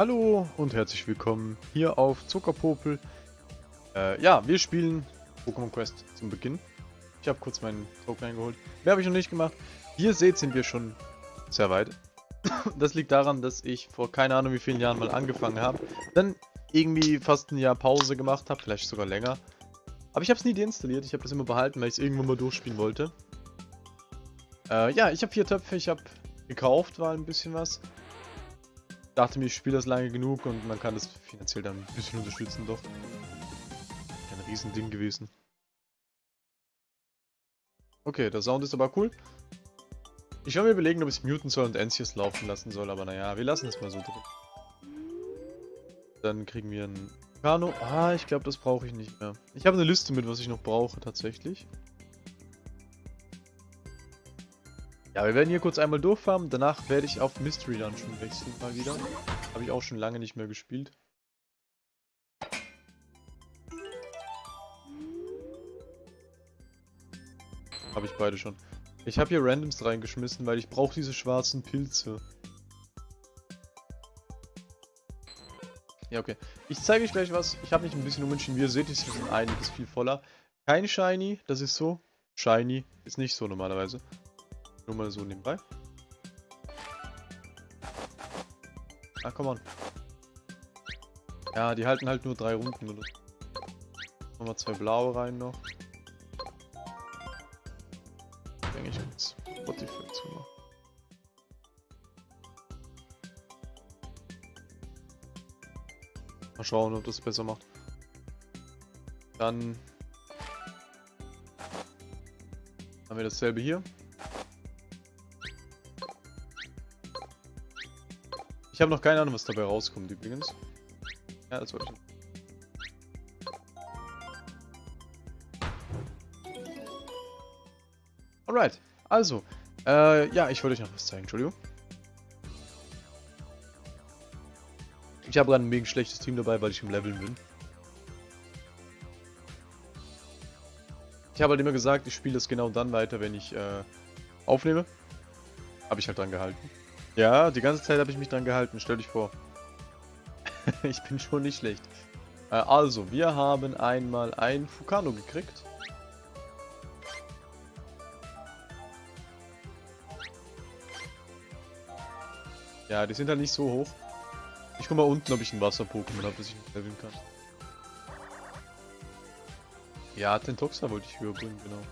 Hallo und herzlich willkommen hier auf Zuckerpopel. Äh, ja, wir spielen Pokémon Quest zum Beginn. Ich habe kurz meinen Token eingeholt. Mehr habe ich noch nicht gemacht. Wie ihr seht, sind wir schon sehr weit. Das liegt daran, dass ich vor keine Ahnung wie vielen Jahren mal angefangen habe. Dann irgendwie fast ein Jahr Pause gemacht habe, vielleicht sogar länger. Aber ich habe es nie deinstalliert. Ich habe das immer behalten, weil ich es irgendwann mal durchspielen wollte. Äh, ja, ich habe vier Töpfe. Ich habe gekauft, war ein bisschen was dachte mir, ich spiele das lange genug und man kann das finanziell dann ein bisschen unterstützen, doch. Ein Riesending gewesen. Okay, der Sound ist aber cool. Ich werde mir überlegen, ob ich Mutant soll und Encius laufen lassen soll, aber naja, wir lassen es mal so drin. Dann kriegen wir ein Kano. Ah, ich glaube, das brauche ich nicht mehr. Ich habe eine Liste mit, was ich noch brauche, tatsächlich. Ja, wir werden hier kurz einmal durchfahren. Danach werde ich auf Mystery Dungeon wechseln mal wieder. Habe ich auch schon lange nicht mehr gespielt. Habe ich beide schon. Ich habe hier Randoms reingeschmissen, weil ich brauche diese schwarzen Pilze. Ja, okay. Ich zeige euch gleich was. Ich habe mich ein bisschen umentschieden. Wie ihr seht, ist hier einiges viel voller. Kein Shiny, das ist so. Shiny ist nicht so normalerweise. Nur mal so nebenbei. Ah, komm on. Ja, die halten halt nur drei Runden, oder? Machen wir zwei blaue rein noch. Denke ich jetzt Spotify zumachen. Mal schauen, ob das besser macht. Dann haben wir dasselbe hier. Ich habe noch keine Ahnung, was dabei rauskommt übrigens. Ja, das wollte ich. Alright, also, äh, ja, ich wollte euch noch was zeigen, Entschuldigung. Ich habe gerade ein mega schlechtes Team dabei, weil ich im Leveln bin. Ich habe halt immer gesagt, ich spiele das genau dann weiter, wenn ich äh, aufnehme. Habe ich halt dran gehalten. Ja, die ganze Zeit habe ich mich dran gehalten, stell dich vor. ich bin schon nicht schlecht. Äh, also, wir haben einmal ein Fukano gekriegt. Ja, die sind halt nicht so hoch. Ich guck mal unten, ob ich ein Wasser-Pokémon habe, das ich leveln kann. Ja, Tentoxa wollte ich höher bringen, genau.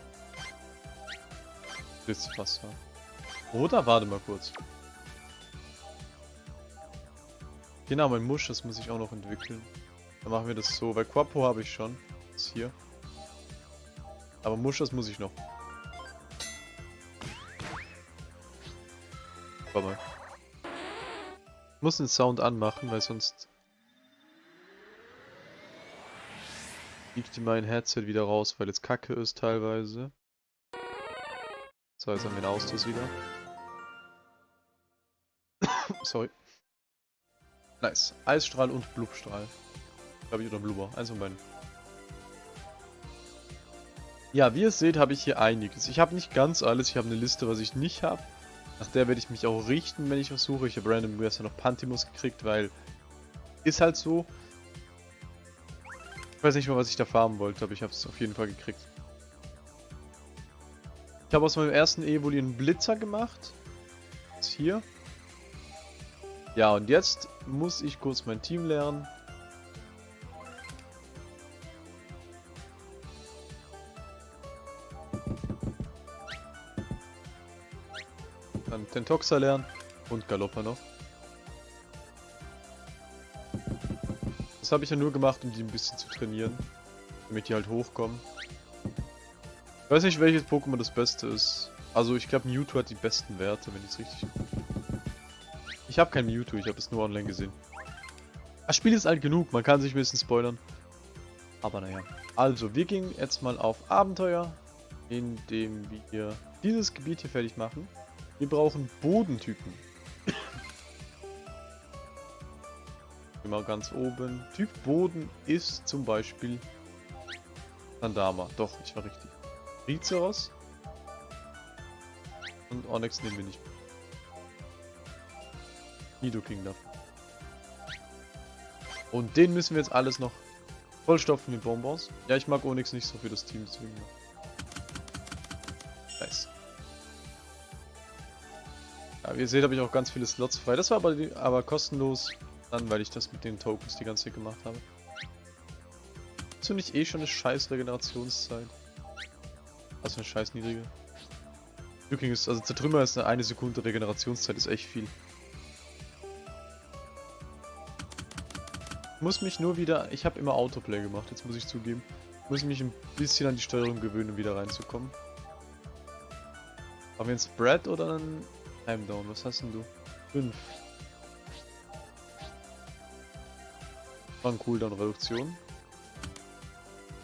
Das Wasser. Oder warte mal kurz. Genau, mein Musch, das muss ich auch noch entwickeln. Dann machen wir das so, weil Quapo habe ich schon. Das ist hier. Aber Musch, das muss ich noch. Warte mal. Ich muss den Sound anmachen, weil sonst fliegt mein Headset wieder raus, weil es kacke ist teilweise. So, jetzt haben wir den Ausstoß wieder. Sorry. Nice. Eisstrahl und Blubstrahl. Glaube ich, oder Blubber. Eins von beiden. Ja, wie ihr seht, habe ich hier einiges. Ich habe nicht ganz alles. Ich habe eine Liste, was ich nicht habe. Nach der werde ich mich auch richten, wenn ich was suche. Ich habe random gestern noch Pantimus gekriegt, weil... Ist halt so. Ich weiß nicht mal, was ich da farmen wollte, aber ich habe es auf jeden Fall gekriegt. Ich habe aus meinem ersten Evoli einen Blitzer gemacht. Jetzt hier. Ja, und jetzt muss ich kurz mein Team lernen. Dann Tentoxa lernen und Galoppa noch. Das habe ich ja nur gemacht, um die ein bisschen zu trainieren. Damit die halt hochkommen. Ich weiß nicht, welches Pokémon das beste ist. Also ich glaube Mewtwo hat die besten Werte, wenn ich es richtig ich habe kein Mewtwo, ich habe es nur online gesehen. Das Spiel ist alt genug, man kann sich ein bisschen spoilern. Aber naja. Also, wir gehen jetzt mal auf Abenteuer, indem wir dieses Gebiet hier fertig machen. Wir brauchen Bodentypen. Immer ganz oben. Typ Boden ist zum Beispiel Sandama. Doch, ich war richtig. Rizeros. Und Onyx nehmen wir nicht. Nidoking dafür. Und den müssen wir jetzt alles noch vollstopfen mit Bonbons. Ja, ich mag Onyx nicht so für das Team, deswegen. Nice. Ja, wie ihr seht, habe ich auch ganz viele Slots frei. Das war aber, aber kostenlos, dann, weil ich das mit den Tokens die ganze Zeit gemacht habe. Du nicht eh schon eine scheiß Regenerationszeit? Also eine scheiß niedrige. Übrigens, also Zertrümmer ist eine, eine Sekunde Regenerationszeit, ist echt viel. Muss mich nur wieder, ich habe immer Autoplay gemacht, jetzt muss ich zugeben. Ich muss mich ein bisschen an die Steuerung gewöhnen, um wieder reinzukommen. Haben wir einen Spread oder einen Time Down? Was hast denn du? 5. War ein Cooldown-Reduktion.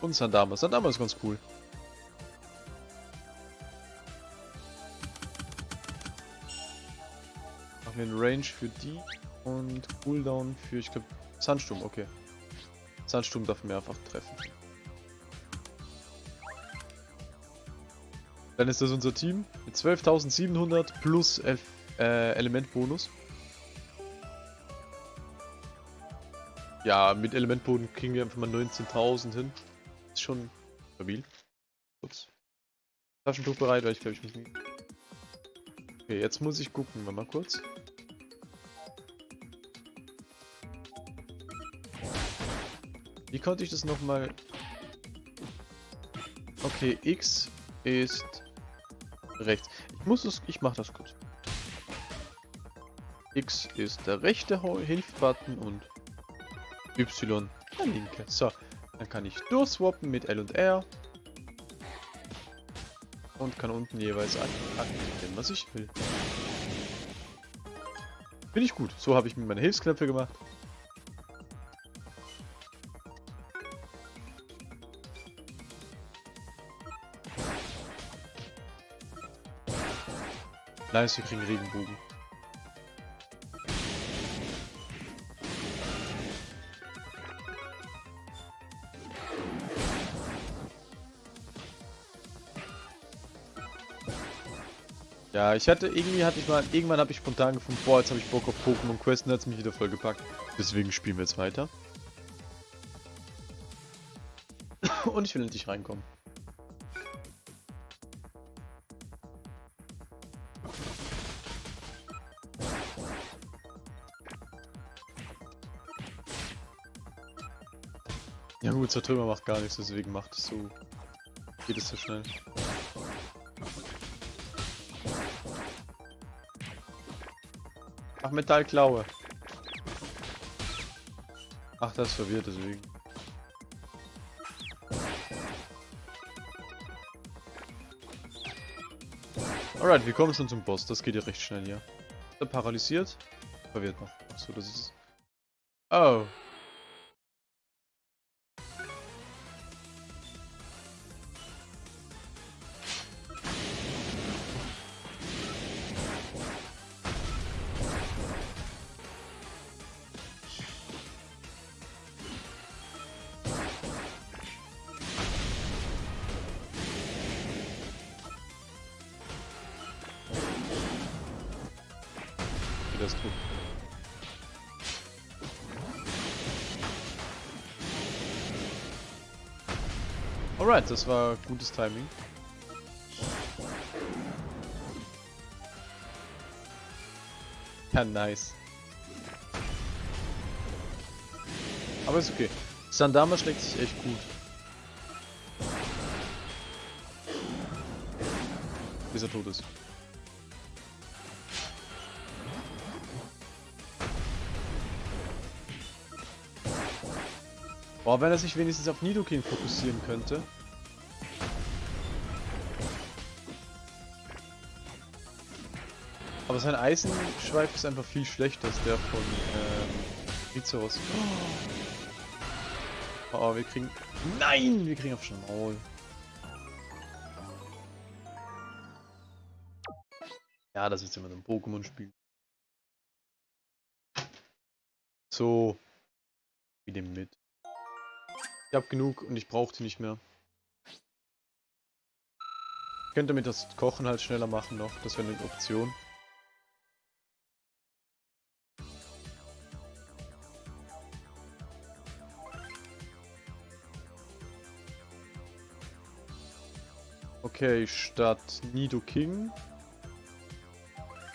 Und Sandama. Sandama ist ganz cool. Machen wir einen Range für die und Cooldown für, ich glaube, Sandsturm, okay. Sandsturm darf mehrfach treffen. Dann ist das unser Team mit 12.700 plus äh, Elementbonus. Ja, mit Elementboden kriegen wir einfach mal 19.000 hin. Ist schon stabil. Kurz. Taschentuch bereit, weil ich glaube, ich muss nicht. Okay, jetzt muss ich gucken, mal kurz. Wie konnte ich das nochmal... Okay, X ist rechts. Ich muss es... Ich mach das kurz. X ist der rechte Hilfbutton und Y der linke. So, dann kann ich durchswappen mit L und R. Und kann unten jeweils aktivieren, was ich will. Bin ich gut. So habe ich mir meine Hilfsknöpfe gemacht. Nice, wir kriegen Regenbogen. Ja, ich hatte irgendwie hatte ich mal irgendwann habe ich spontan gefunden, boah, jetzt habe ich Bock auf Pokémon Quest und hat es mich wieder voll gepackt. Deswegen spielen wir jetzt weiter. und ich will endlich reinkommen. Ja gut, Zertrümmer macht gar nichts, deswegen macht es so. Geht es so schnell. Ach, Metallklaue. Ach, das ist verwirrt, deswegen. Alright, wir kommen schon zum Boss. Das geht ja recht schnell hier. Er paralysiert. Verwirrt noch. Achso, das ist... Oh. Alright, das war gutes Timing. Ja, nice. Aber ist okay. Sandama schlägt sich echt gut. Bis er tot ist. Boah, wenn er sich wenigstens auf Nidoking fokussieren könnte. Aber sein Eisenschweif ist einfach viel schlechter als der von ähm, Rizeros. Oh. wir kriegen... Nein! Wir kriegen auf schon Maul. Ja, das ist immer ein Pokémon-Spiel. So. Wie dem mit. Ich hab genug und ich brauche die nicht mehr. Ich könnte damit das Kochen halt schneller machen noch, das wäre eine Option. Okay, statt Nido King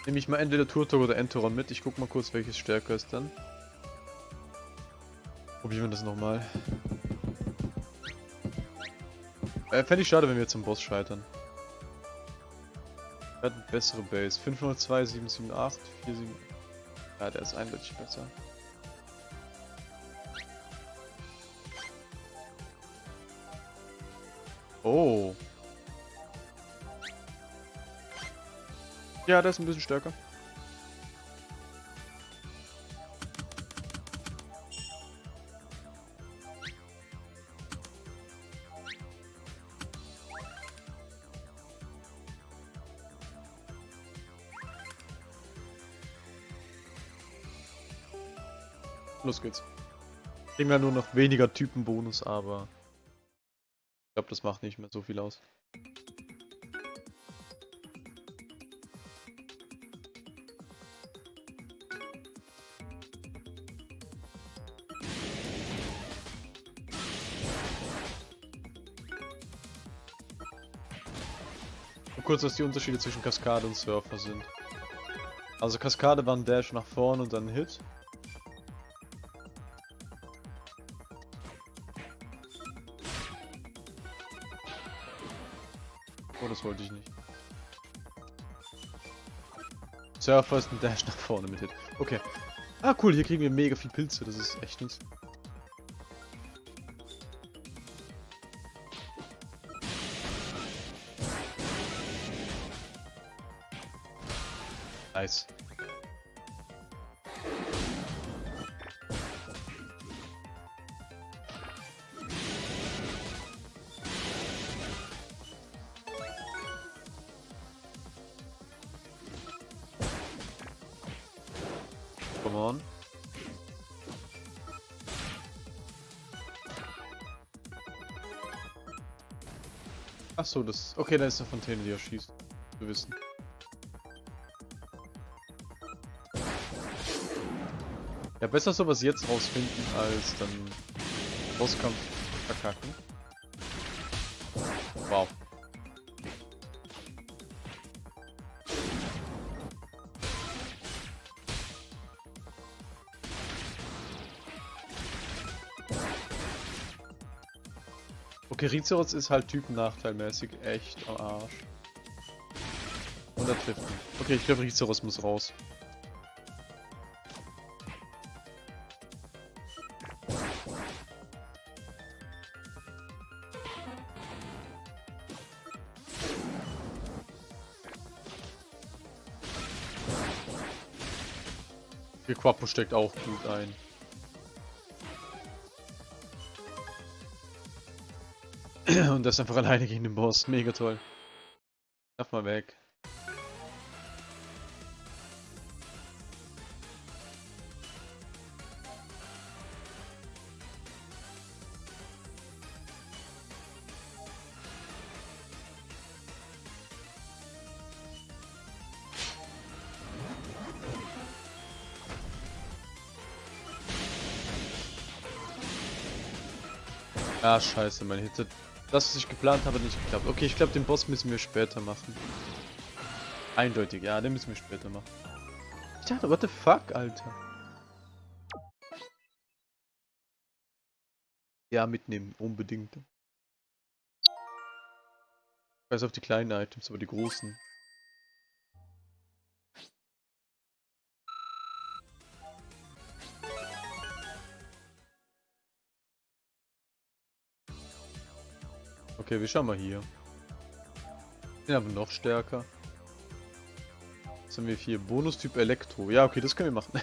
nehme ich mal entweder Turtok oder Enteron mit. Ich guck mal kurz, welches stärker ist dann. Probieren wir das nochmal. Äh, Fände ich schade, wenn wir zum Boss scheitern. Er hat eine bessere Base. 502, 778, 47. Ja, der ist eindeutig besser. Ja, der ist ein bisschen stärker. Los geht's. Kriegen wir nur noch weniger Typenbonus, aber ich glaube, das macht nicht mehr so viel aus. Kurz, was die Unterschiede zwischen Kaskade und Surfer sind. Also Kaskade war ein Dash nach vorne und dann ein Hit. Oh, das wollte ich nicht. Surfer ist ein Dash nach vorne mit Hit. Okay. Ah, cool, hier kriegen wir mega viel Pilze, das ist echt nice. Nice. Come on. Ach so, das. Okay, da ist eine Fontäne, die er schießt. Zu wissen. Besser sowas jetzt rausfinden, als dann Bosskampf verkacken. Wow. Okay, Rizeros ist halt typennachteilmäßig echt am Arsch. Und er trifft ihn. Okay, ich glaube Rizeros muss raus. Der Quapo steckt auch gut ein. Und das einfach alleine gegen den Boss. Mega toll. Lauf mal weg. Scheiße, mein Hit. Das, was ich geplant habe, nicht geklappt. Okay, ich glaube, den Boss müssen wir später machen. Eindeutig, ja, den müssen wir später machen. Ich dachte, what the fuck, Alter. Ja, mitnehmen, unbedingt. Weiß auf die kleinen Items, aber die großen. Okay, wir schauen mal hier. Den haben wir noch stärker. Jetzt haben wir hier Bonustyp Elektro. Ja, okay, das können wir machen.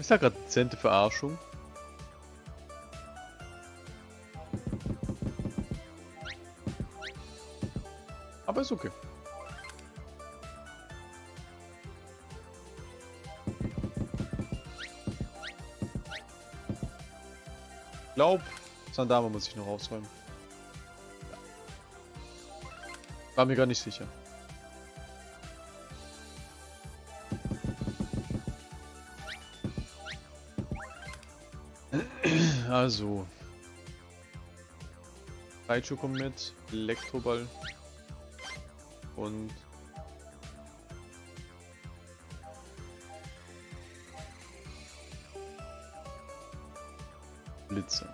Ist da gerade dezente Verarschung? Aber ist okay. Glaub, Sandama muss ich noch ausräumen. War mir gar nicht sicher. Also. Raichu kommt mit, Elektroball und Blitze.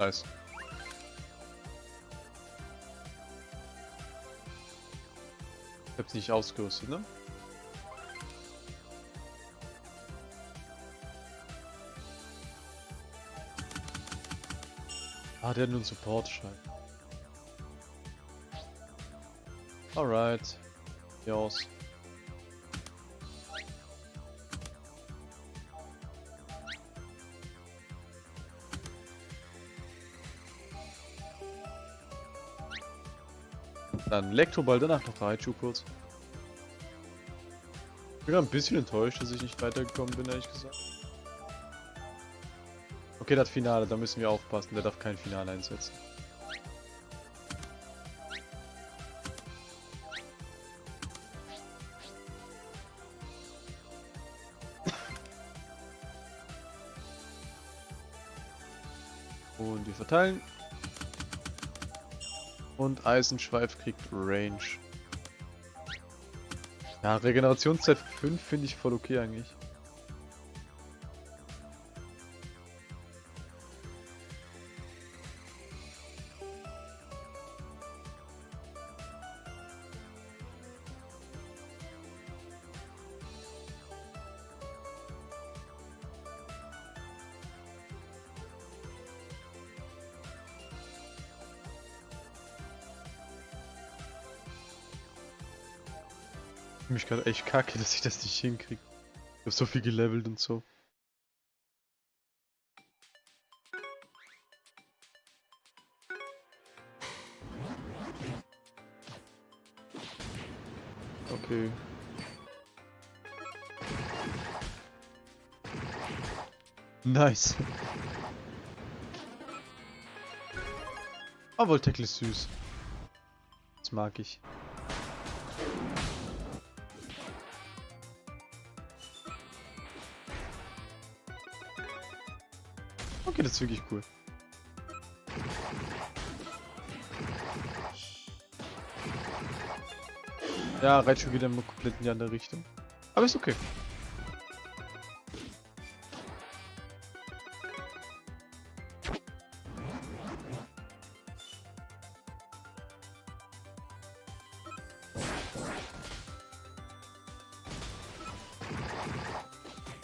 Nice. Ich hab's nicht ausgerüstet, ne? Ah, der hat nur einen Support-Schein. Alright. Hier aus. Dann Elektroball, danach noch Raichu kurz. Ich bin ein bisschen enttäuscht, dass ich nicht weitergekommen bin, ehrlich gesagt. Okay, das Finale, da müssen wir aufpassen, der darf kein Finale einsetzen. Verteilen. Und Eisenschweif kriegt Range. Ja, Regenerationszeit 5 finde ich voll okay eigentlich. Mich gerade echt kacke, dass ich das nicht hinkriege. Ich hab so viel gelevelt und so. Okay. Nice. Aber Voltacle ist süß. Das mag ich. Ist wirklich cool. Ja, Raichu geht immer komplett in die andere Richtung. Aber ist okay.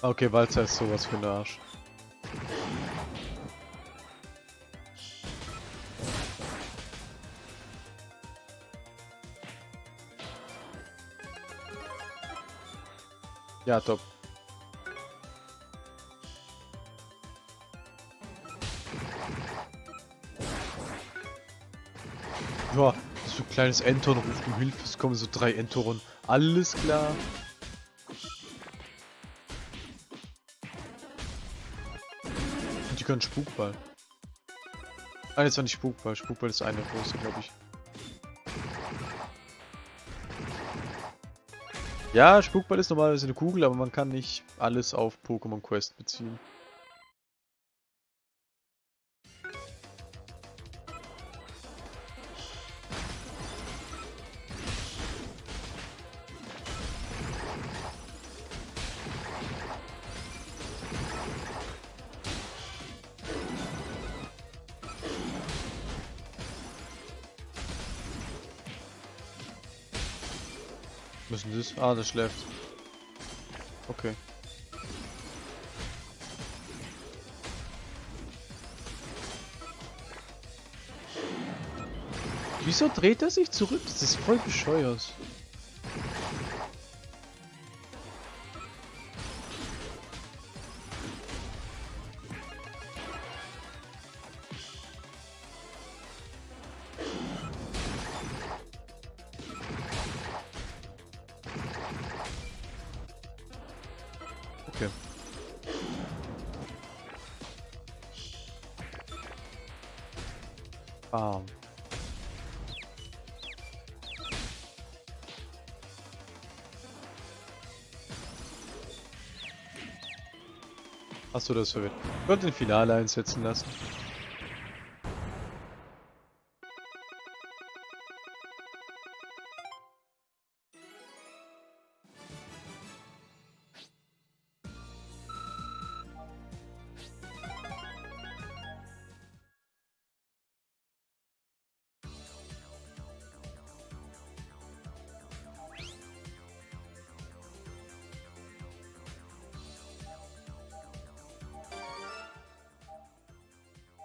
Okay, Walzer ist sowas für ein Arsch. Ja, top. Ja, so ein kleines Enton ruft um Hilfe, es kommen so drei Entoren. Alles klar. Und die können Spukball. Ah, jetzt war nicht Spukball. Spukball ist eine große, glaube ich. Ja, Spukball ist normalerweise eine Kugel, aber man kann nicht alles auf Pokémon Quest beziehen. Ah, das schläft. Okay. Wieso dreht er sich zurück? Das ist voll bescheuert. Du das? Ich wollte den Finale einsetzen lassen.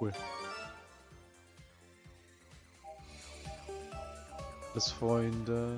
Cool. Das Freunde.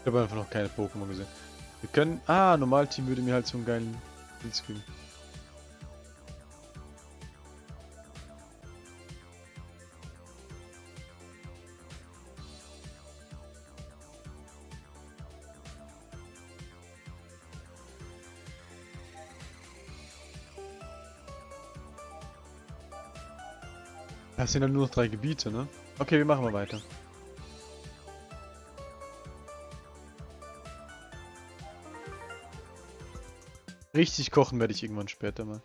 Ich habe einfach noch keine Pokémon gesehen. Können... Ah, Normalteam würde mir halt so einen geilen Blindscreen. Das sind dann nur noch drei Gebiete, ne? Okay, wir machen mal weiter. Richtig kochen werde ich irgendwann später mal.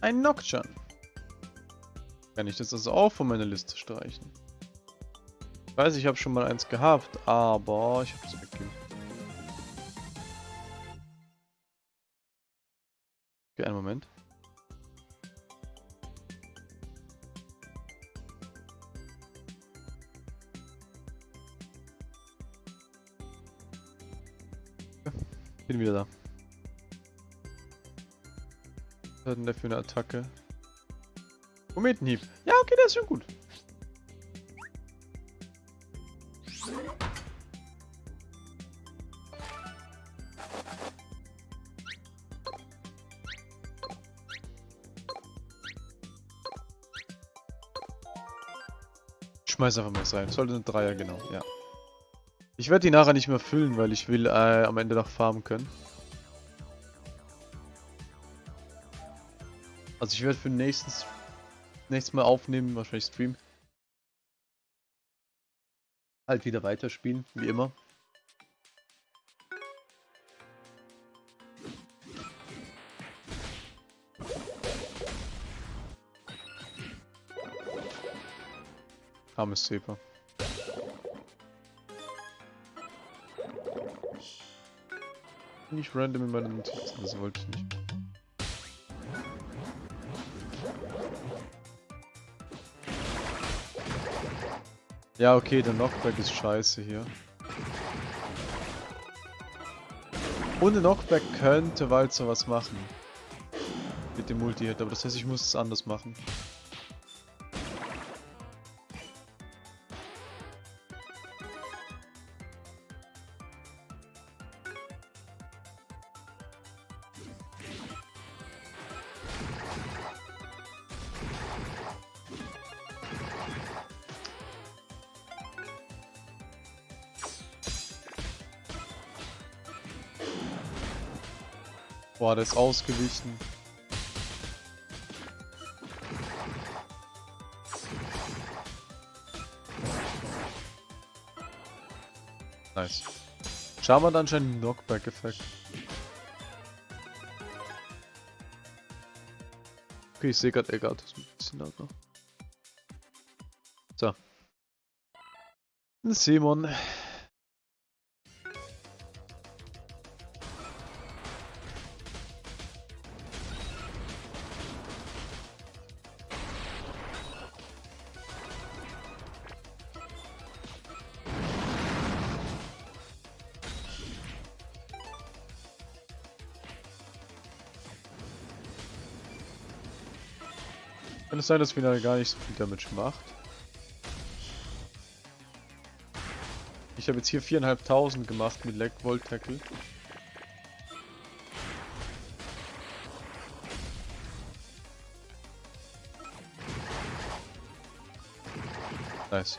Ein Nocturne. Kann ich das also auch von meiner Liste streichen? Ich weiß, ich habe schon mal eins gehabt, aber ich habe es Bin wieder da. Was hat denn der für eine Attacke? Kometenhieb. Ja, okay, der ist schon gut. Schmeiß einfach mal rein. Sollte ein Dreier, genau, ja. Ich werde die nachher nicht mehr füllen, weil ich will äh, am Ende noch farmen können. Also ich werde für nächstes, nächstes Mal aufnehmen, wahrscheinlich Stream. Halt wieder weiterspielen, wie immer. Armes Zeper. Nicht random in meinen Notizen, das wollte ich nicht. Ja, okay, der Knockback ist scheiße hier. Ohne Knockback könnte Walzer was machen. Mit dem Multi-Hit, aber das heißt, ich muss es anders machen. Boah, der ist ausgewichen. Nice. Schauen wir anscheinend einen Knockback-Effekt. Okay, ich sehe gerade Eggert. Das ist ein bisschen lauter. So. Simon. es sein, dass mir gar nicht so viel Damage macht. Ich habe jetzt hier 4.500 gemacht mit Leg Volt Tackle. Nice.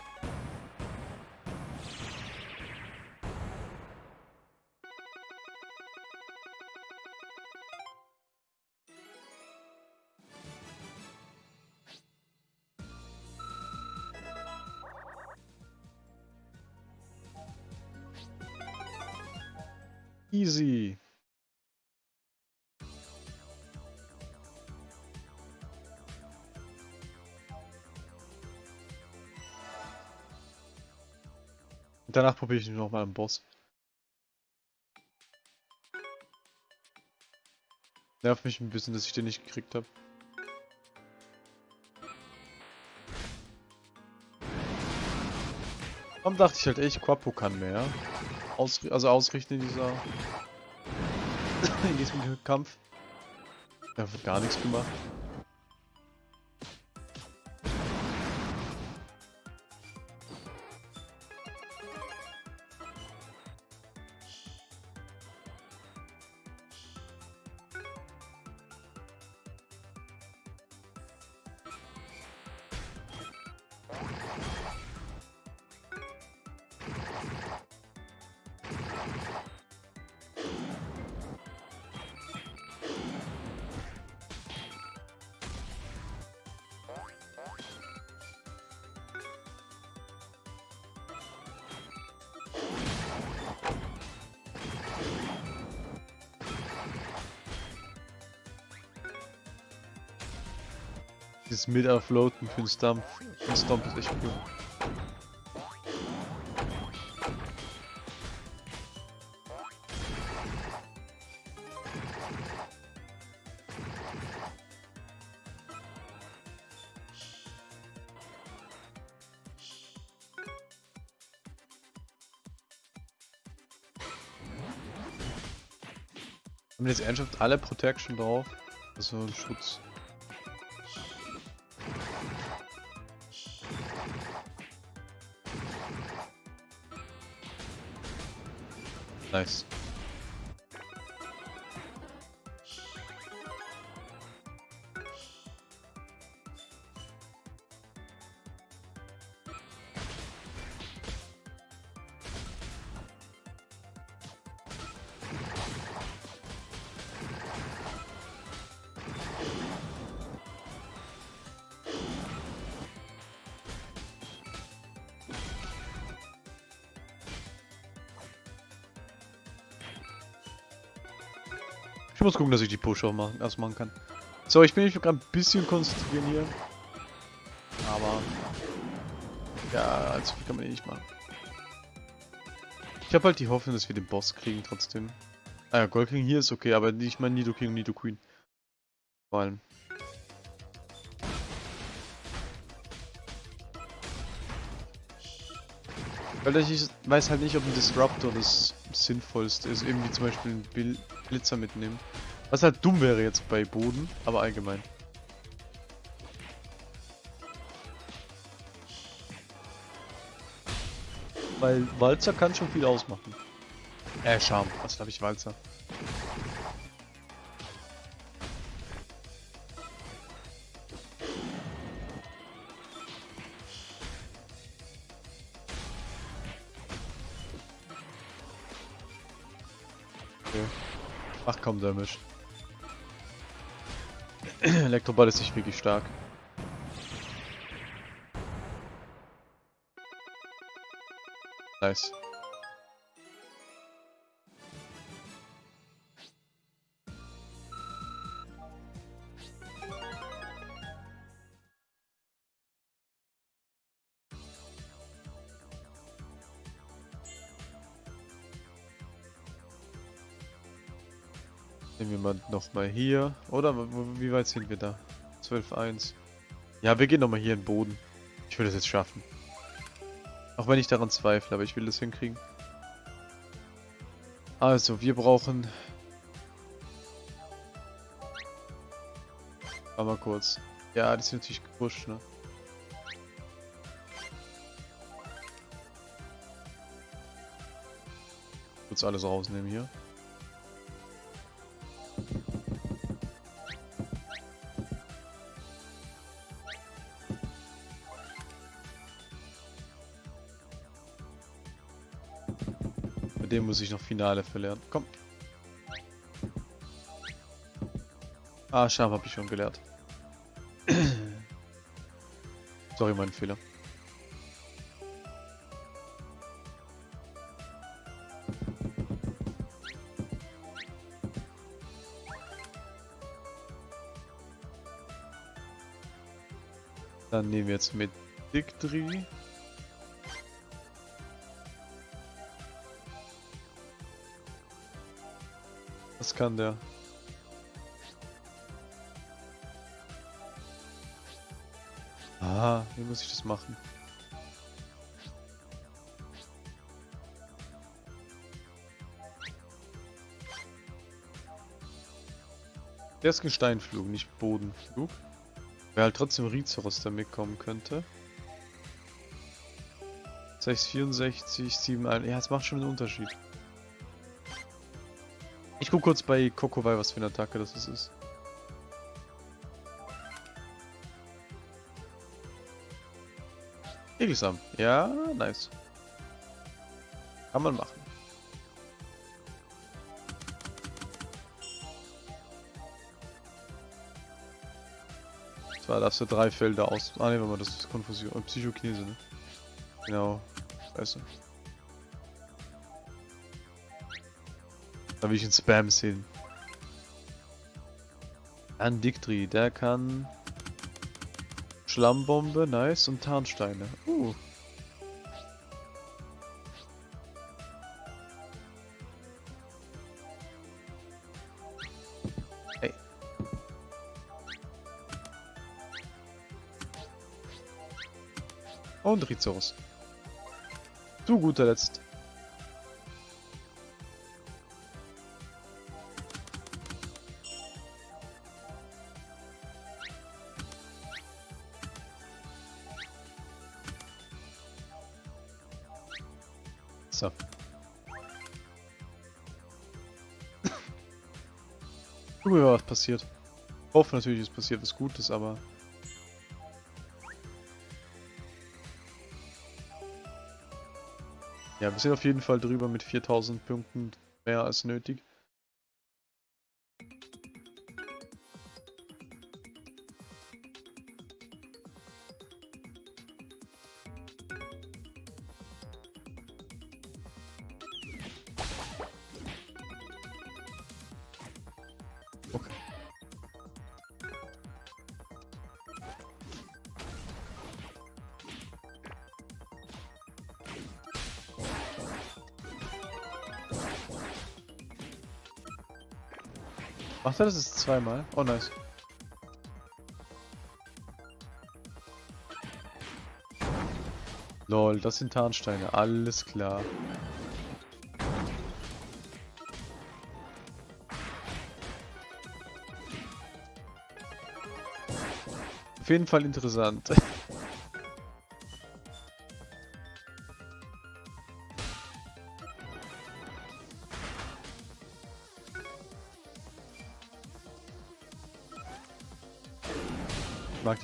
Danach probiere ich noch mal einen Boss. Nervt mich ein bisschen, dass ich den nicht gekriegt habe. Warum dachte ich halt echt, Quapo kann mehr. Ausri also ausrichten in dieser... in diesem Kampf. Da wird gar nichts gemacht. Dieses Mid-Offloaden für den Stump, den Stomp ist echt cool. Haben jetzt ernsthaft alle Protection drauf? Also Schutz. Nice. Muss gucken, dass ich die Push auch machen, erst machen kann. So, ich bin mich gerade ein bisschen konzentrieren hier. Aber... Ja, allzu viel kann man eh nicht machen. Ich habe halt die Hoffnung, dass wir den Boss kriegen trotzdem. Ah ja, Gold King hier ist okay, aber ich meine Nido King und Nido Queen. Vor allem. Weil ich weiß halt nicht, ob ein Disruptor das sinnvollste ist. Irgendwie zum Beispiel einen Blitzer mitnehmen. Was halt dumm wäre jetzt bei Boden, aber allgemein. Weil Walzer kann schon viel ausmachen. Äh, Charme. Was glaube ich, Walzer? Kaum Damage. Elektroball ist nicht wirklich stark. Nice. Nochmal hier. Oder wie weit sind wir da? 12.1. Ja, wir gehen nochmal hier in den Boden. Ich will das jetzt schaffen. Auch wenn ich daran zweifle, aber ich will das hinkriegen. Also, wir brauchen... Warte mal kurz. Ja, die sind natürlich gepusht, ne? Kurz alles rausnehmen hier. muss ich noch Finale verlieren. Komm. Ah, Scham habe ich schon gelehrt. Sorry, mein Fehler. Dann nehmen wir jetzt mit Dick 3. Das kann der. Ah, wie muss ich das machen? Der ist Gesteinflug, nicht Bodenflug. Wer halt trotzdem Rizoros, der mitkommen könnte. 664, 71. Ja, es macht schon einen Unterschied. Ich guck kurz bei Kokowai, was für eine Attacke das ist. Egelsam. Ja, nice. Kann man machen. Zwar darfst du drei Felder aus... Ah ne, warte mal, das ist Konfusion. Äh, Psychokinese, ne? Genau. Weißt du. Da will ich einen Spam sehen. An Diktri, der kann... Schlammbombe, nice, und Tarnsteine. Uh. Und Rizos. Zu guter Letzt. Passiert. Ich hoffe natürlich, es passiert was Gutes, aber Ja, wir sind auf jeden Fall drüber mit 4000 Punkten mehr als nötig. Er das ist zweimal? Oh nice. Lol, das sind Tarnsteine, alles klar. Auf jeden Fall interessant.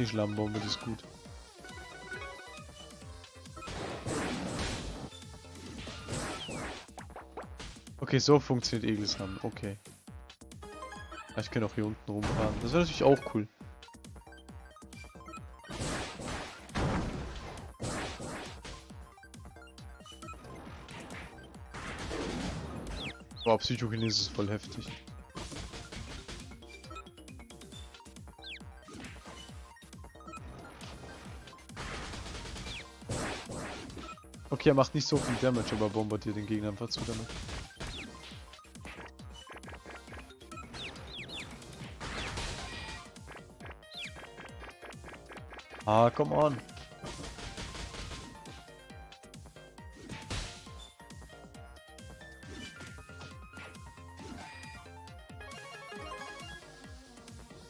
die Schlammbombe, die ist gut. Okay, so funktioniert Egelsam. Okay. Ich kann auch hier unten rumfahren. Das wäre natürlich auch cool. Boah, Psychokinese ist voll heftig. Okay, er macht nicht so viel Damage, aber bombardiert den Gegner einfach zu damit. Ah, come on.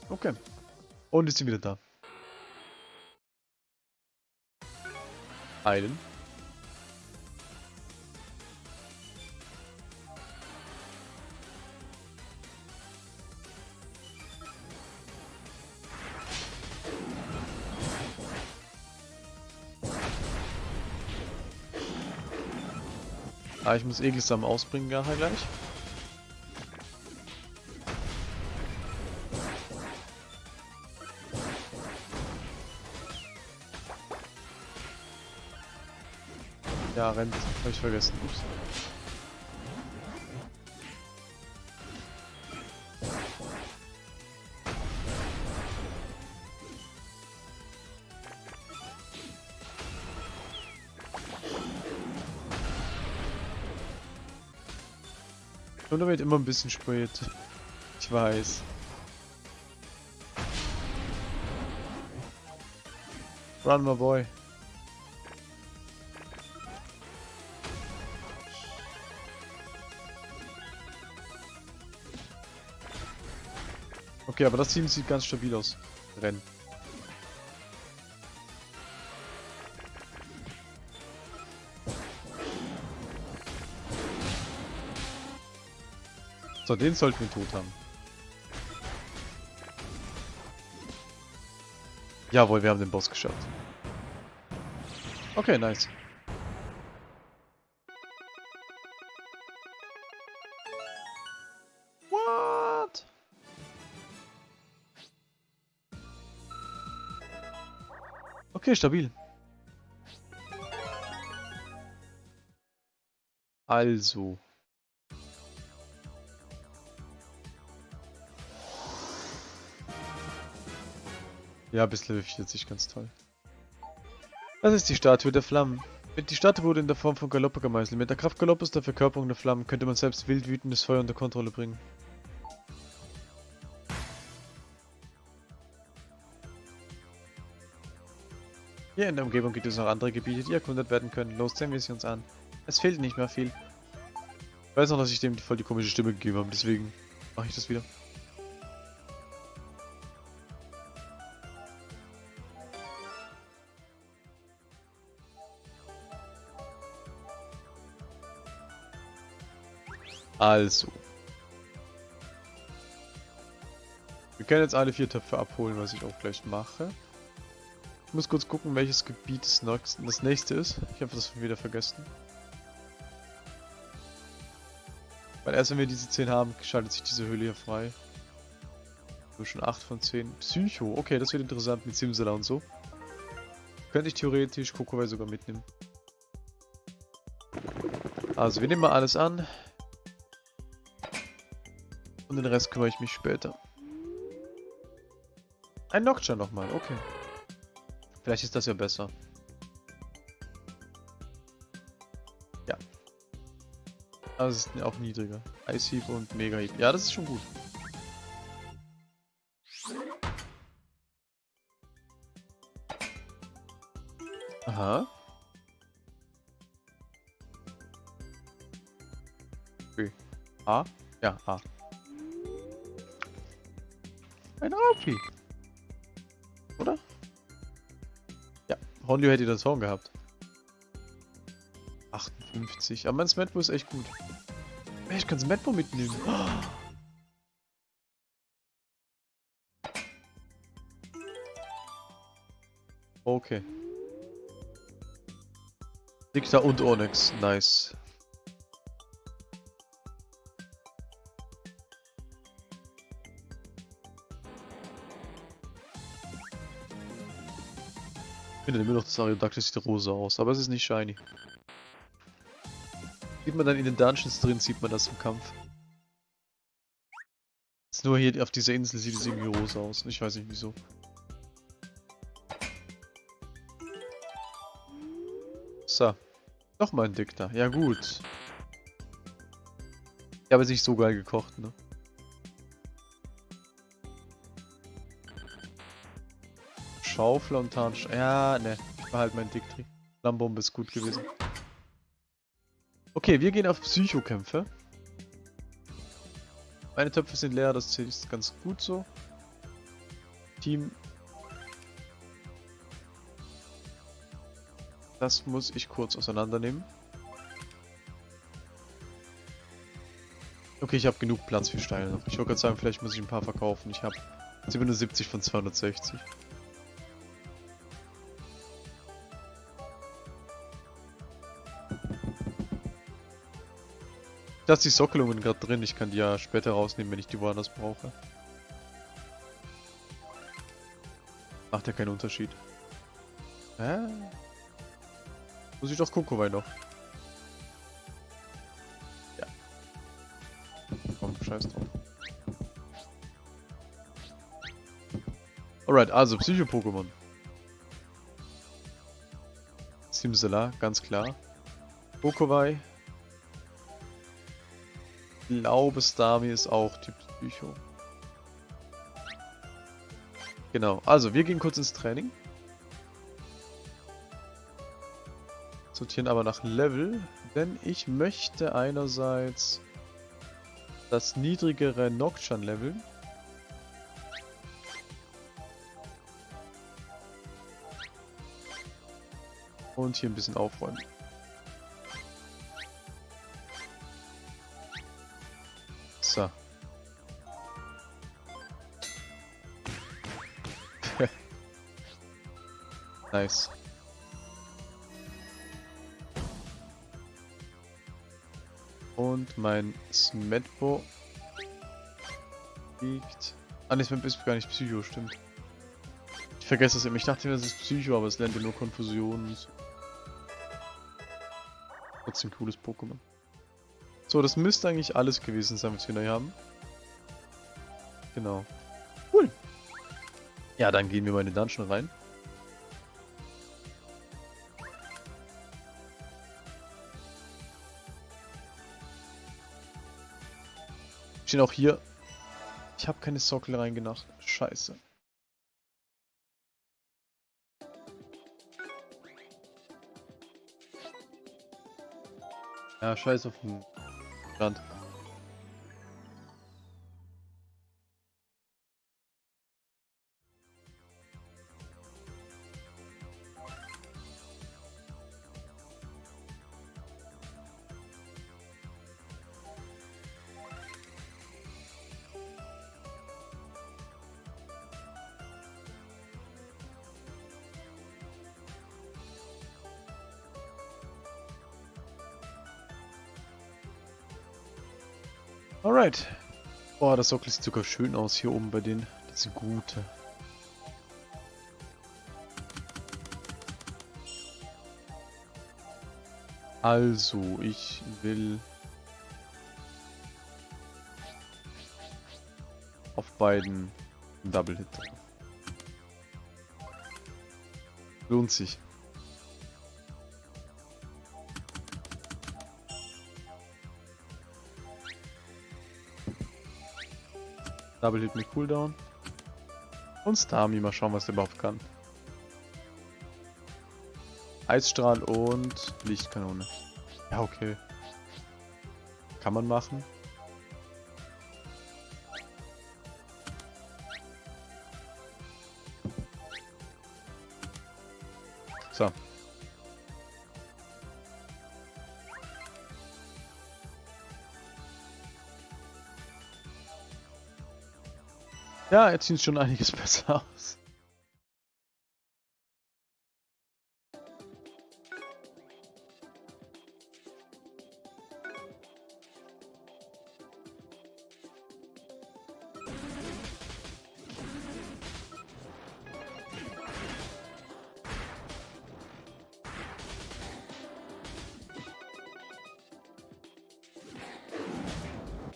Okay. Und ist sie wieder da. Eilen. Ah, ich muss Egelsamen ausbringen nachher gleich. Ja, rennt. Hab ich vergessen. Ups. Nur damit immer ein bisschen spät. Ich weiß. Run, my boy. Okay, aber das Team sieht ganz stabil aus. Rennen. So, den sollten wir tot haben. Jawohl, wir haben den Boss geschafft. Okay, nice. What? Okay, stabil. Also. Ja, bis Level 40, ganz toll. Das ist die Statue der Flammen. Die Statue wurde in der Form von Galoppa gemeißelt. Mit der Kraft Galoppes der Verkörperung der Flammen könnte man selbst wild wütendes Feuer unter Kontrolle bringen. Hier in der Umgebung gibt es noch andere Gebiete, die erkundet werden können. Los, sehen wir sie uns an. Es fehlt nicht mehr viel. Ich weiß noch, dass ich dem voll die komische Stimme gegeben habe, deswegen mache ich das wieder. Also. Wir können jetzt alle vier Töpfe abholen, was ich auch gleich mache. Ich muss kurz gucken, welches Gebiet das nächste ist. Ich habe das wieder vergessen. Weil erst wenn wir diese 10 haben, schaltet sich diese Höhle hier frei. Nur schon 8 von 10. Psycho, okay, das wird interessant mit Simsala und so. Könnte ich theoretisch Kokowai sogar mitnehmen. Also, wir nehmen mal alles an. Und den Rest kümmere ich mich später. Ein Nocturne nochmal, okay. Vielleicht ist das ja besser. Ja. Aber es ist auch niedriger. Ice Heap und Mega Heap. Ja, das ist schon gut. Aha. Okay. A? Ja, A. Ein Raupi. Oder? Ja, Hondio hätte das Horn gehabt. 58. Aber mein Smetbo ist echt gut. Ich kann Smetbo mitnehmen. Okay. Dicta und Onyx. Nice. Finde immer noch das Ariodactyl sieht rosa aus, aber es ist nicht shiny. Sieht man dann in den Dungeons drin, sieht man das im Kampf. Jetzt nur hier auf dieser Insel sieht es irgendwie rosa aus. Ich weiß nicht wieso. So. Nochmal ein Dickter. Ja gut. Ich habe jetzt nicht so geil gekocht, ne? Schaufel und Tarnsch... Ja, ne. Ich behalte mein Dicktri. Lammbombe ist gut gewesen. Okay, wir gehen auf Psychokämpfe. Meine Töpfe sind leer, das ist ganz gut so. Team. Das muss ich kurz auseinandernehmen. Okay, ich habe genug Platz für Steine. Ich wollte gerade sagen, vielleicht muss ich ein paar verkaufen. Ich habe 77 von 260. lasse die Sockelungen gerade drin. Ich kann die ja später rausnehmen, wenn ich die woanders brauche. Macht ja keinen Unterschied. Hä? Muss ich doch Kokowai noch. Ja. Komm, scheiß drauf. Alright, also Psycho-Pokémon. Simsala, ganz klar. Kokowai. Glaube, Starmie ist auch Typ Psycho. Genau, also wir gehen kurz ins Training. Sortieren aber nach Level, denn ich möchte einerseits das niedrigere Nocturne leveln. Und hier ein bisschen aufräumen. Nice. Und mein Smetbo liegt... Ah ne, Smetbo ist gar nicht Psycho, stimmt. Ich vergesse das immer. Ich dachte, das ist Psycho, aber es lernt ja nur Konfusionen. Trotzdem cooles Pokémon. So, das müsste eigentlich alles gewesen sein, was wir neu haben. Genau. Cool. Ja, dann gehen wir mal in den Dungeon rein. Stehen auch hier. Ich habe keine Sockel reingenacht. Scheiße. Ja, scheiß auf den Rand. Alright. Boah, das Sockel sieht sogar schön aus hier oben bei den. Diese gute. Also, ich will auf beiden Double Hit. Lohnt sich. Double Hit mit Cooldown. Und Starmie, mal schauen, was der überhaupt kann. Eisstrahl und Lichtkanone. Ja, okay. Kann man machen. Ja, jetzt sieht schon einiges besser aus.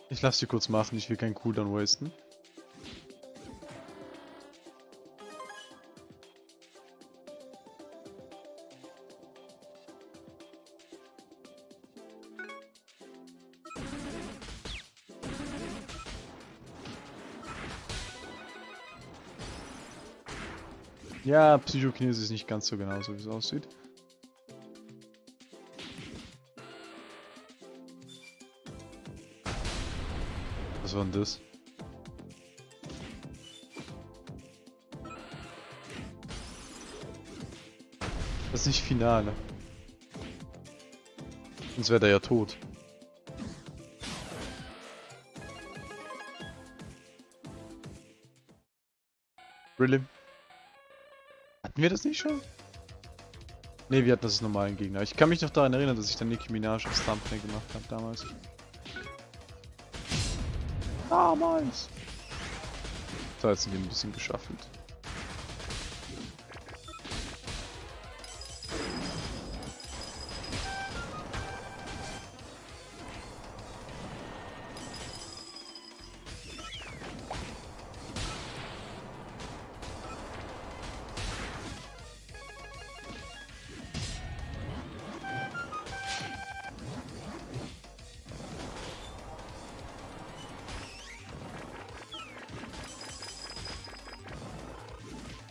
Ich lasse sie kurz machen, ich will keinen Cooldown wasten. Ja, Psychokinese ist nicht ganz so genau so, wie es aussieht. Was war denn das? Das ist nicht Finale. Sonst wäre der ja tot. Really? Hatten wir das nicht schon? Ne, wir hatten das normalen Gegner. Ich kann mich noch daran erinnern, dass ich dann Nicki Minaj als Thumbnail gemacht habe damals. Damals! So, jetzt sind wir ein bisschen geschaffelt.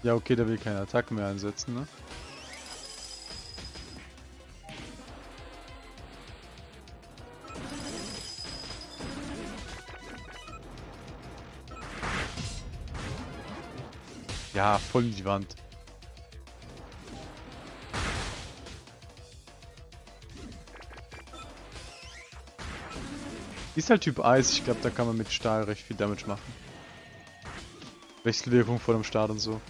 Ja, okay, der will keine Attacken mehr einsetzen, ne? Ja, voll in die Wand. Ist halt Typ Eis, ich glaube, da kann man mit Stahl recht viel Damage machen. Wechselwirkung vor dem Start und so.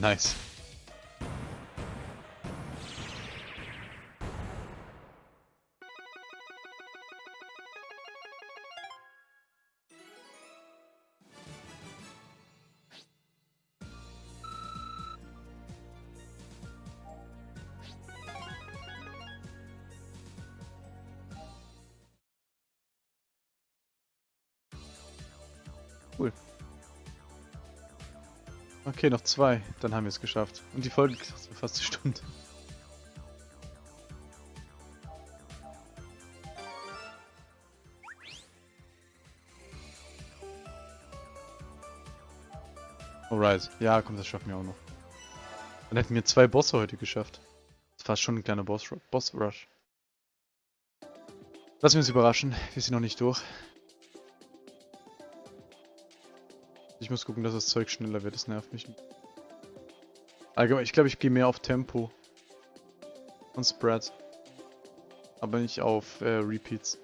Nice. Okay, noch zwei. Dann haben wir es geschafft. Und die Folge geht fast eine Stunde. Alright. Ja, komm, das schaffen wir auch noch. Dann hätten wir zwei Bosse heute geschafft. Das war schon ein kleiner Boss, Boss. Lassen wir uns überraschen. Wir sind noch nicht durch. Ich muss gucken, dass das Zeug schneller wird, das nervt mich. Allgemein, ich glaube, ich gehe mehr auf Tempo. Und Spread. Aber nicht auf äh, Repeats.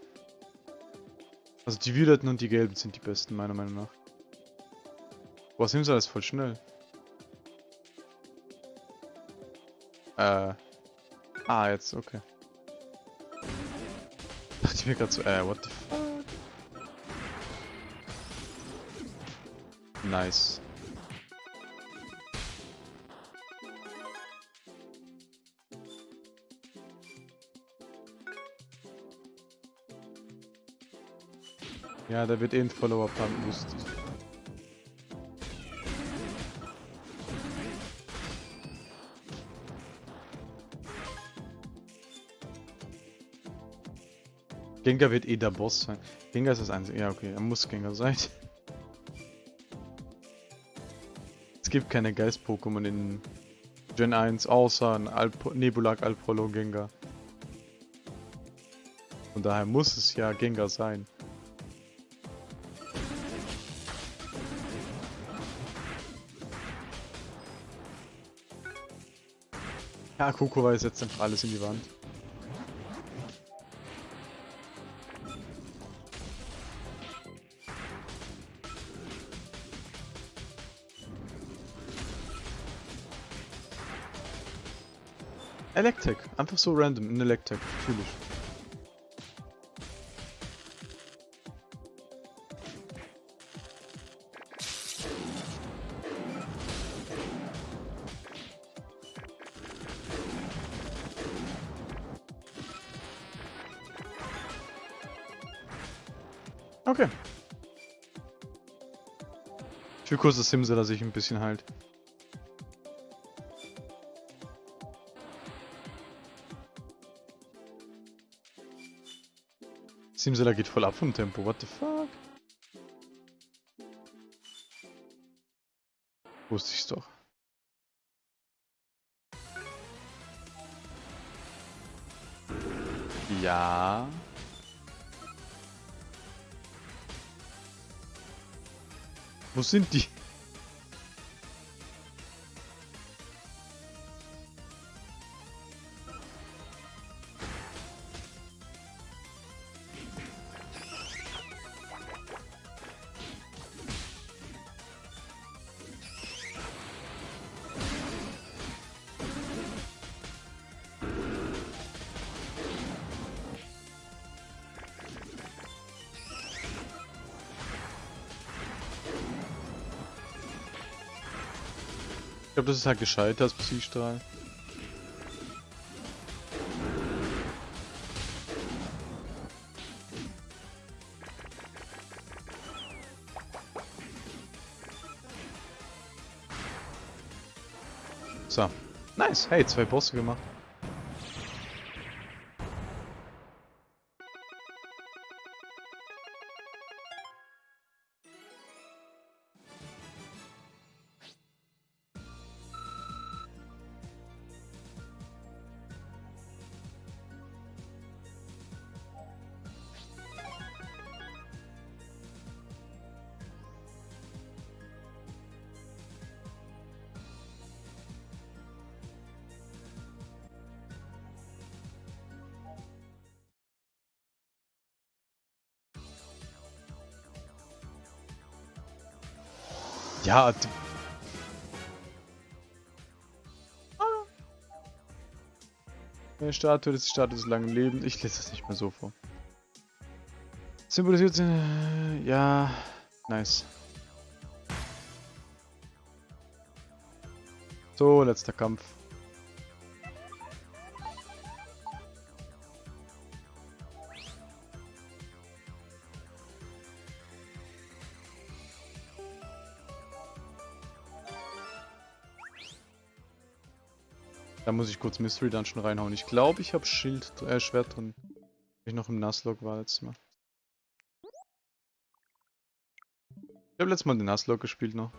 Also die Violetten und die Gelben sind die besten, meiner Meinung nach. Boah, Simsa ist voll schnell. Äh. Ah, jetzt, okay. Dachte ich mir gerade so, äh, what the fuck? Nice. Ja, da wird eh ein Follower-Pump lustig. Gengar wird eh der Boss sein. Gengar ist das einzige. Ja, okay, er muss Gengar sein. Es gibt keine Geist-Pokémon in Gen 1, außer ein Alp Nebulak Alprolo Gengar. Von daher muss es ja Gengar sein. Ja, Kokowai setzt einfach alles in die Wand. Einfach so random in Electek. Natürlich. Okay. Ich will Simse, dass ich ein bisschen halt. Simsela geht voll ab vom Tempo, what the fuck? Wusste ich's doch. Ja. Wo sind die? Glaube, das ist halt gescheiter als Psystrahl. So. Nice. Hey, zwei Bosse gemacht. Ja, die... Eine Statue des langen Lebens. Ich lese das nicht mehr so vor. Symbolisiert... Äh, ja... Nice. So, letzter Kampf. Da muss ich kurz Mystery Dungeon reinhauen. Ich glaube, ich habe Schild, äh, Schwert drin. Ich noch im Nuzlocke war letztes Mal. Ich habe letztes Mal den Nuzlocke gespielt noch.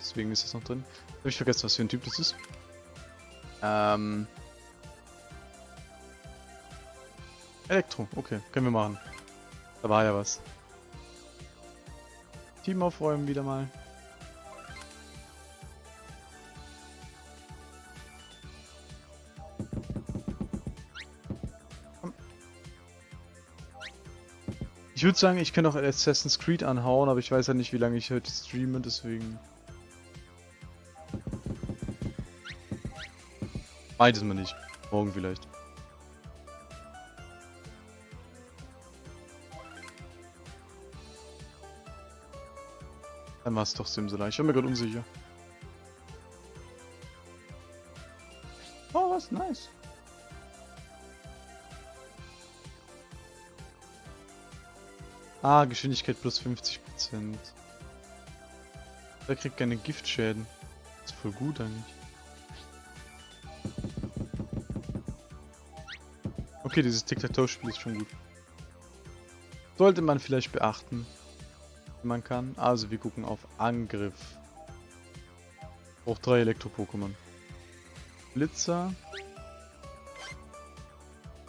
Deswegen ist es noch drin. Habe ich vergessen, was für ein Typ das ist. Ähm. Elektro, okay, können wir machen. Da war ja was. Team aufräumen wieder mal. Ich würde sagen, ich kann auch Assassin's Creed anhauen, aber ich weiß ja nicht, wie lange ich heute streame, deswegen... Beides mal nicht. Morgen vielleicht. Dann war es doch Simsalai. Ich war mir gerade unsicher. Ah, Geschwindigkeit plus 50%. Der kriegt keine Giftschäden. ist voll gut eigentlich. Okay, dieses Tic-Tac-Toe-Spiel ist schon gut. Sollte man vielleicht beachten. Wenn man kann. Also wir gucken auf Angriff. Braucht drei Elektro-Pokémon. Blitzer.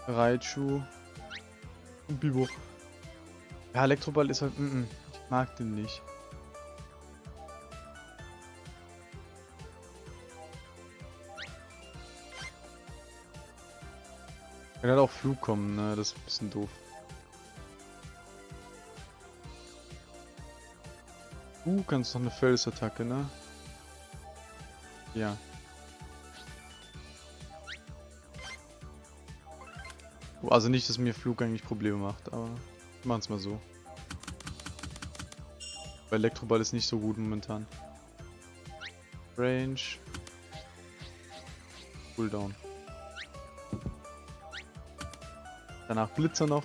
Raichu. Und Bibo. Ja, Elektroball ist halt... Mm -mm, ich mag den nicht. Kann halt auch Flug kommen, ne? Das ist ein bisschen doof. Uh, kannst noch eine Felsattacke, ne? Ja. Also nicht, dass mir Flug eigentlich Probleme macht, aber... Machen es mal so. Weil Elektroball ist nicht so gut momentan. Range. Cooldown. Danach Blitzer noch.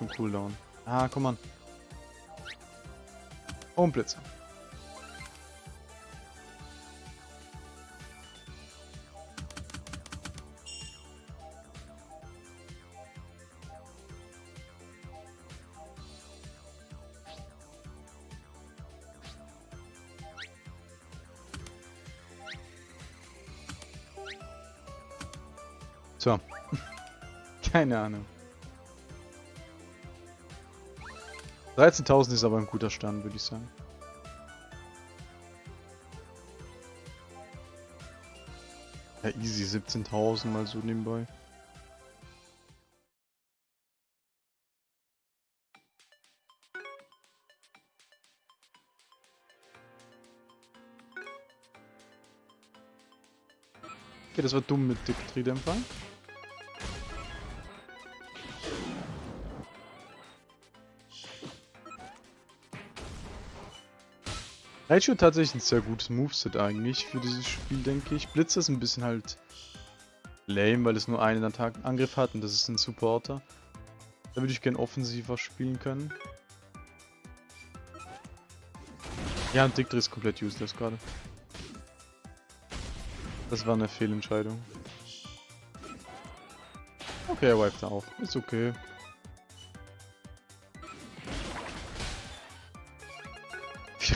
Und Cooldown. Ah, komm an. Und Blitze. So. Keine Ahnung. 13.000 ist aber ein guter Stand, würde ich sagen. Ja, easy, 17.000 mal so nebenbei. Okay, das war dumm mit Diktridämpfer. Raichu tatsächlich ein sehr gutes Moveset eigentlich für dieses Spiel, denke ich. Blitz ist ein bisschen halt lame, weil es nur einen Attack Angriff hat und das ist ein Supporter. Da würde ich gern offensiver spielen können. Ja, und Dick ist komplett useless gerade. Das war eine Fehlentscheidung. Okay, er wiped auch. Ist okay.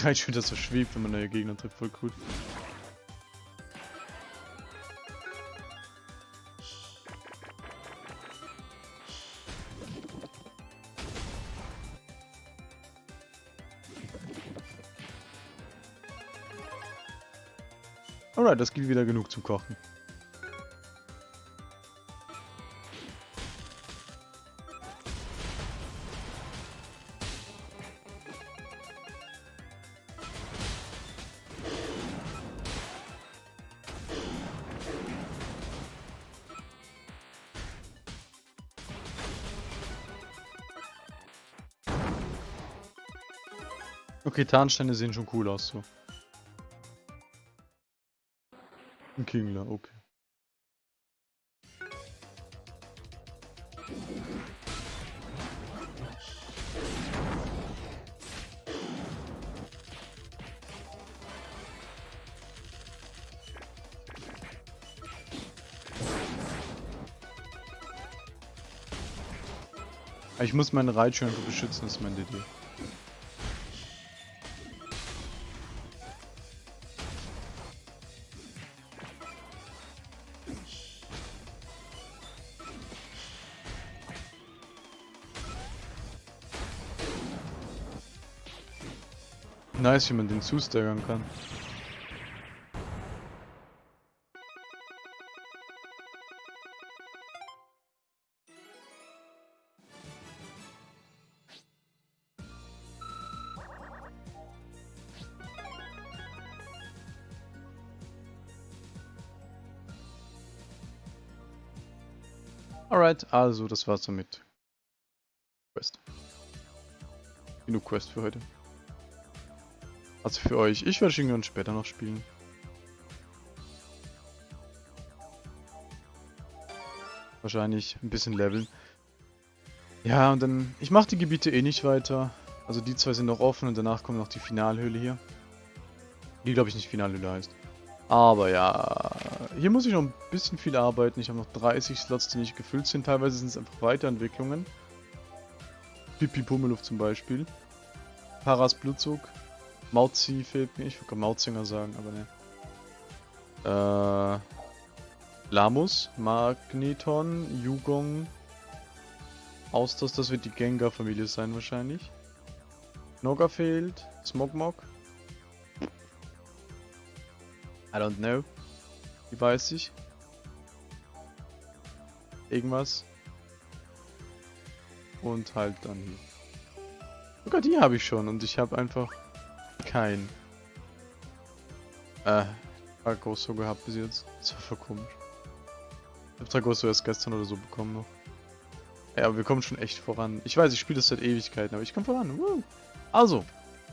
Raichu wieder so schwebt, wenn man neue Gegner trifft, voll cool. Alright, das gibt wieder genug zu kochen. Tarnsteine sehen schon cool aus so. Ein Kingler, okay. Ich muss meine Reitschön beschützen, das ist meine Idee. Nice, wie man den zustaggern kann. Alright, also das war's damit. Quest. Genug Quest für heute. Also für euch. Ich werde Shingon später noch spielen. Wahrscheinlich ein bisschen leveln. Ja, und dann... Ich mache die Gebiete eh nicht weiter. Also die zwei sind noch offen und danach kommt noch die Finalhöhle hier. Die, glaube ich, nicht Finalhöhle heißt. Aber ja, hier muss ich noch ein bisschen viel arbeiten. Ich habe noch 30 Slots, die nicht gefüllt sind. Teilweise sind es einfach Weiterentwicklungen. Pipi Pummeluft zum Beispiel. Paras Blutzug. Mauzi fehlt mir. Ich würde Mauzinger sagen, aber ne. Äh, Lamus, Magneton, Yugong, Austos, das wird die Gengar-Familie sein wahrscheinlich. Noga fehlt, Smogmog. I don't know. Wie weiß ich? Irgendwas. Und halt dann hier. Sogar die habe ich schon und ich habe einfach kein äh, Tragosso gehabt bis jetzt. Das war voll komisch. Ich hab Tragosso erst gestern oder so bekommen noch. Ja, aber wir kommen schon echt voran. Ich weiß, ich spiele das seit Ewigkeiten, aber ich komme voran. Woo. Also,